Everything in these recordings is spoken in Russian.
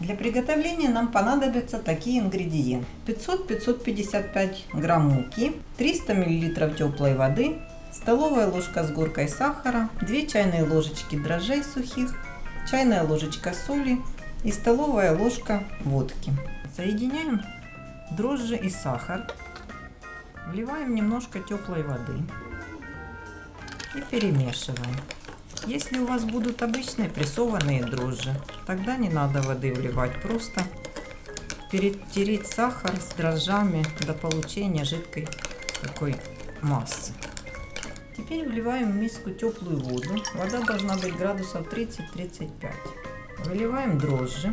Для приготовления нам понадобятся такие ингредиенты. 500-555 грамм муки, 300 мл теплой воды, столовая ложка с горкой сахара, 2 чайные ложечки дрожжей сухих, чайная ложечка соли и столовая ложка водки. Соединяем дрожжи и сахар, вливаем немножко теплой воды и перемешиваем. Если у вас будут обычные прессованные дрожжи, тогда не надо воды вливать, просто перетереть сахар с дрожжами до получения жидкой такой массы. Теперь вливаем в миску теплую воду. Вода должна быть градусов 30-35. Выливаем дрожжи.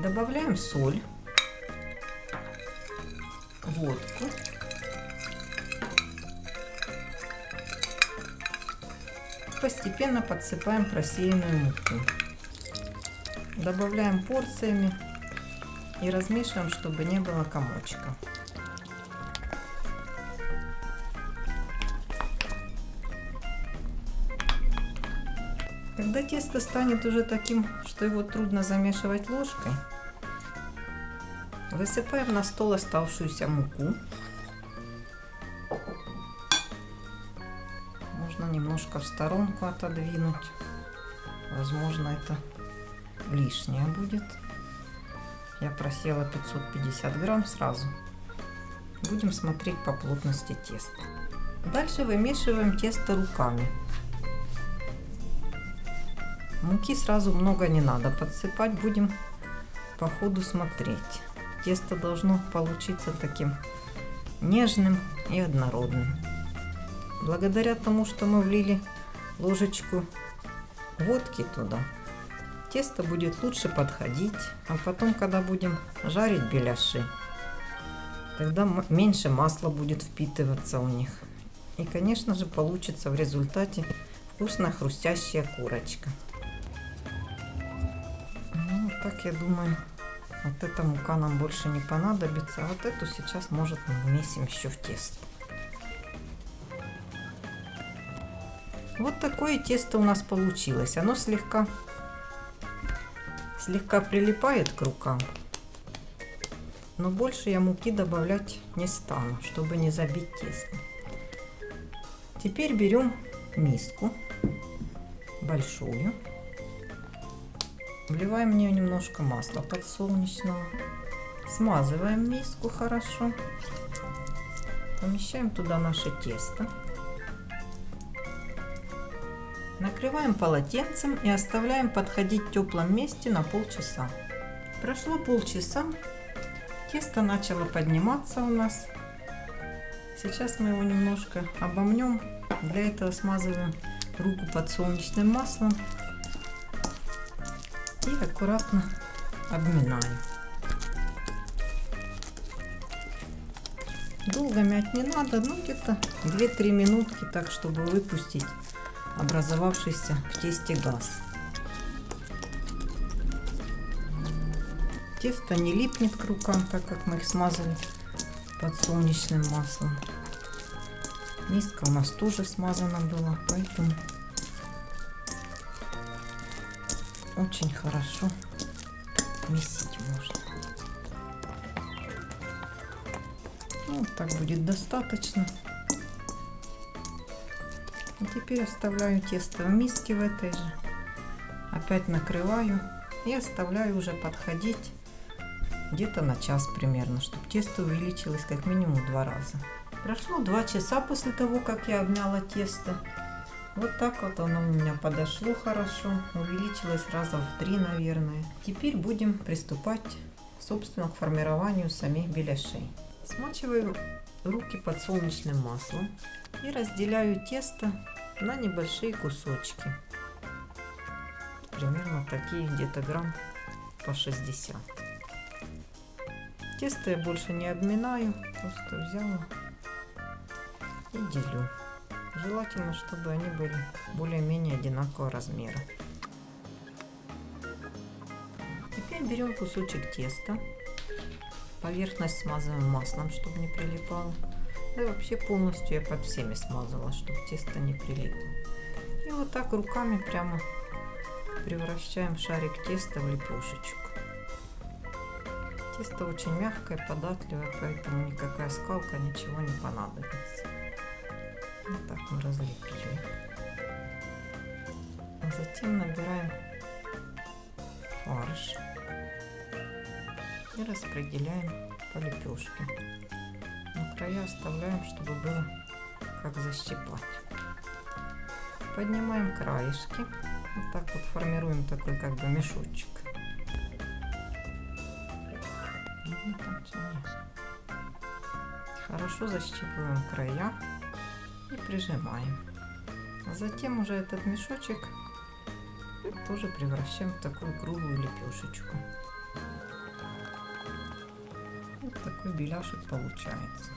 Добавляем соль, водку постепенно подсыпаем просеянную муку. Добавляем порциями и размешиваем, чтобы не было комочка. Когда тесто станет уже таким, что его трудно замешивать ложкой, высыпаем на стол оставшуюся муку можно немножко в сторонку отодвинуть. Возможно, это лишнее будет. Я просела 550 грамм сразу. Будем смотреть по плотности теста. Дальше вымешиваем тесто руками. Муки сразу много не надо подсыпать, будем по ходу смотреть. Тесто должно получиться таким нежным и однородным. Благодаря тому, что мы влили ложечку водки туда, тесто будет лучше подходить. А потом, когда будем жарить беляши, тогда меньше масла будет впитываться у них. И, конечно же, получится в результате вкусная хрустящая курочка. Ну, так я думаю, вот эта мука нам больше не понадобится. А вот эту сейчас, может, мы вмесим еще в тесто. Вот такое тесто у нас получилось. Оно слегка, слегка прилипает к рукам. Но больше я муки добавлять не стану, чтобы не забить тесто. Теперь берем миску большую. Вливаем в нее немножко масла подсолнечного. Смазываем миску хорошо. Помещаем туда наше тесто. Накрываем полотенцем и оставляем подходить в теплом месте на полчаса. Прошло полчаса, тесто начало подниматься у нас. Сейчас мы его немножко обомнем. Для этого смазываем руку подсолнечным маслом и аккуратно обминаем. Долго мять не надо, ну где-то 2-3 минутки, так чтобы выпустить образовавшийся в тесте газ. Тесто не липнет к рукам, так как мы их смазали подсолнечным маслом. Миска у нас тоже смазана была, поэтому очень хорошо месить можно. Ну, вот так будет достаточно. Теперь оставляю тесто в миске в этой же. Опять накрываю и оставляю уже подходить где-то на час примерно, чтобы тесто увеличилось как минимум два раза. Прошло два часа после того, как я обняла тесто. Вот так вот оно у меня подошло хорошо, увеличилось раза в три, наверное. Теперь будем приступать, собственно, к формированию самих беляшей. Смачиваю руки подсолнечным маслом и разделяю тесто на небольшие кусочки. Примерно такие где-то грамм по 60. Тесто я больше не обминаю, просто взяла и делю. Желательно, чтобы они были более-менее одинакового размера. Теперь берем кусочек теста, поверхность смазываем маслом, чтобы не прилипало. Да и вообще полностью я под всеми смазала, чтобы тесто не прилипло. И вот так руками прямо превращаем шарик теста в лепешечку. Тесто очень мягкое, податливое, поэтому никакая скалка, ничего не понадобится. Вот так мы разлепили. А затем набираем фарш и распределяем по лепешке. Но края оставляем, чтобы было как защипать. Поднимаем краешки. Вот так вот формируем такой как бы мешочек. Хорошо защипываем края и прижимаем. А затем уже этот мешочек тоже превращаем в такую круглую лепешечку. Такой беляшек получается.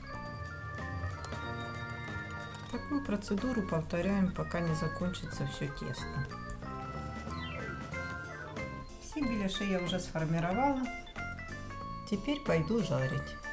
Такую процедуру повторяем, пока не закончится все тесто. Все беляши я уже сформировала. Теперь пойду жарить.